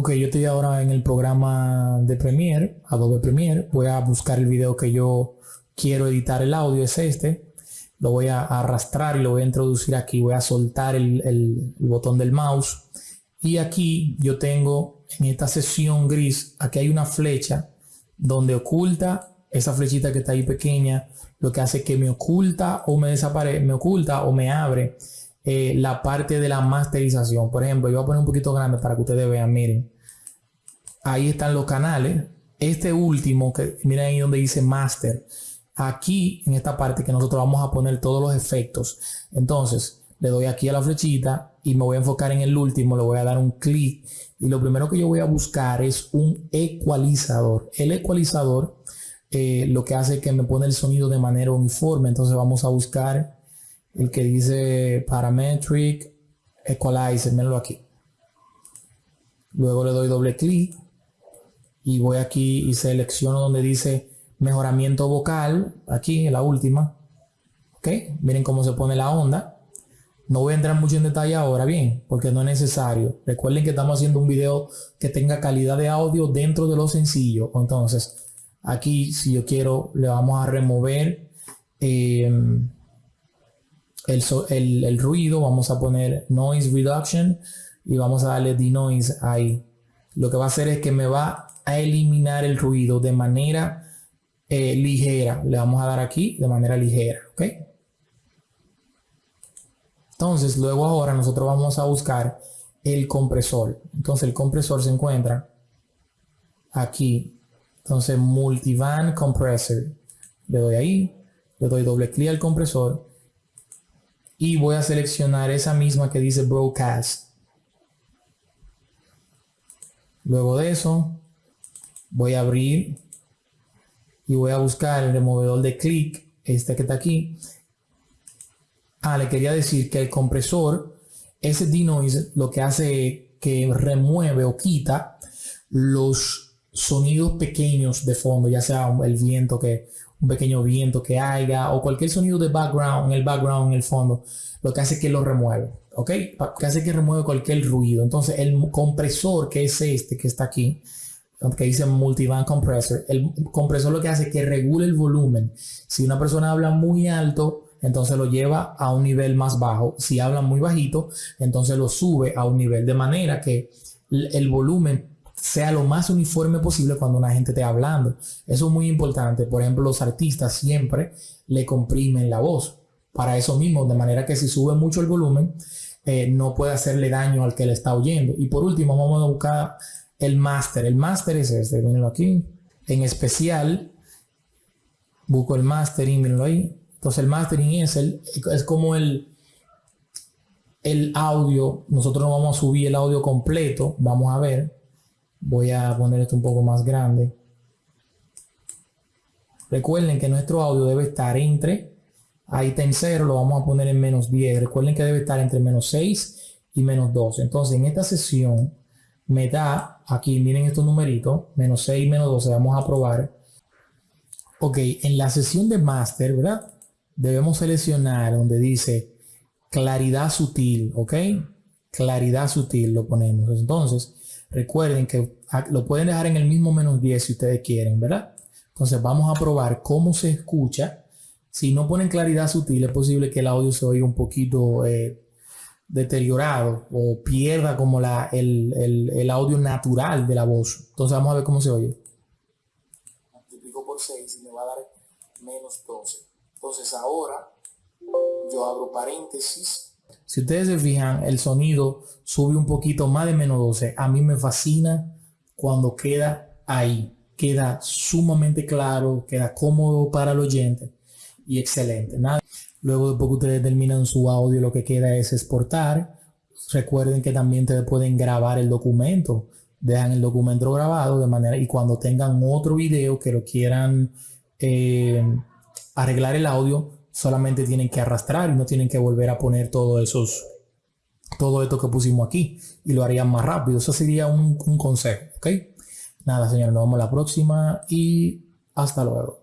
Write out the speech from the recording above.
Ok, yo estoy ahora en el programa de Premiere, Adobe Premiere. Voy a buscar el video que yo quiero editar el audio, es este. Lo voy a arrastrar y lo voy a introducir aquí. Voy a soltar el, botón del mouse. Y aquí yo tengo en esta sesión gris, aquí hay una flecha donde oculta esa flechita que está ahí pequeña, lo que hace que me oculta o me desaparece, me oculta o me abre eh, la parte de la masterización. Por ejemplo, yo voy a poner un poquito grande para que ustedes vean, miren. Ahí están los canales. Este último, que miren ahí donde dice master. Aquí, en esta parte que nosotros vamos a poner todos los efectos. Entonces, le doy aquí a la flechita y me voy a enfocar en el último, le voy a dar un clic y lo primero que yo voy a buscar es un ecualizador. El ecualizador eh, lo que hace es que me pone el sonido de manera uniforme. Entonces vamos a buscar el que dice Parametric Equalizer, mírenlo aquí. Luego le doy doble clic y voy aquí y selecciono donde dice mejoramiento vocal, aquí en la última. Ok, miren cómo se pone la onda. No voy a entrar mucho en detalle ahora, bien, porque no es necesario. Recuerden que estamos haciendo un video que tenga calidad de audio dentro de lo sencillo. Entonces, aquí si yo quiero, le vamos a remover eh, el, ruido, vamos a poner noise reduction y vamos a darle denoise ahí. Lo que va a hacer es que me va a eliminar el ruido de manera eh, ligera. Le vamos a dar aquí de manera ligera, ¿ok? Entonces, luego ahora nosotros vamos a buscar el compresor. Entonces, el compresor se encuentra aquí. Entonces, Multivan Compressor. Le doy ahí, le doy doble clic al compresor y voy a seleccionar esa misma que dice Broadcast. Luego de eso, voy a abrir y voy a buscar el removedor de clic, este que está aquí. Ah, le quería decir que el compresor, ese denoise, lo que hace que remueve o quita los sonidos pequeños de fondo, ya sea el viento que un pequeño viento que haya o cualquier sonido de background, en el background, en el fondo, lo que hace que lo remueve, ¿ok? Que hace que remueve cualquier ruido. Entonces el compresor que es este que está aquí, que dice multiband compressor, el compresor lo que hace es que regule el volumen. Si una persona habla muy alto, entonces lo lleva a un nivel más bajo. Si habla muy bajito, entonces lo sube a un nivel de manera que el volumen sea lo más uniforme posible cuando una gente esté hablando. Eso es muy importante. Por ejemplo, los artistas siempre le comprimen la voz. Para eso mismo, de manera que si sube mucho el volumen, eh, no puede hacerle daño al que le está oyendo. Y por último, vamos a buscar el máster. El máster es este, mírenlo aquí. En especial, busco el mastering, mírenlo ahí. Entonces el mastering es, el, es como el, el audio. Nosotros no vamos a subir el audio completo. Vamos a ver Voy a poner esto un poco más grande. Recuerden que nuestro audio debe estar entre, ahí está en 0, lo vamos a poner en menos 10. Recuerden que debe estar entre menos 6 y menos 12. Entonces en esta sesión me da, aquí miren estos numeritos, menos 6 y menos 12, vamos a probar. Ok, en la sesión de master, ¿verdad? Debemos seleccionar donde dice claridad sutil, ¿ok? Claridad sutil lo ponemos. Entonces, Recuerden que lo pueden dejar en el mismo menos 10 si ustedes quieren, ¿verdad? Entonces vamos a probar cómo se escucha. Si no ponen claridad sutil, es posible que el audio se oiga un poquito eh, deteriorado o pierda como la, el, audio natural de la voz. Entonces vamos a ver cómo se oye. Multiplico por 6 y me va a dar menos 12. Entonces ahora yo abro paréntesis si ustedes se fijan, el sonido sube un poquito más de menos 12. A mí me fascina cuando queda ahí. Queda sumamente claro, queda cómodo para el oyente y excelente. Nada. Luego después que ustedes terminan su audio, lo que queda es exportar. Recuerden que también ustedes pueden grabar el documento. Dejan el documento grabado de manera y cuando tengan otro video que lo quieran eh, arreglar el audio, solamente tienen que arrastrar y no tienen que volver a poner todo esos todo esto que pusimos aquí y lo harían más rápido. Eso sería un, un consejo, ¿ok? Nada, señores, nos vemos la próxima y hasta luego.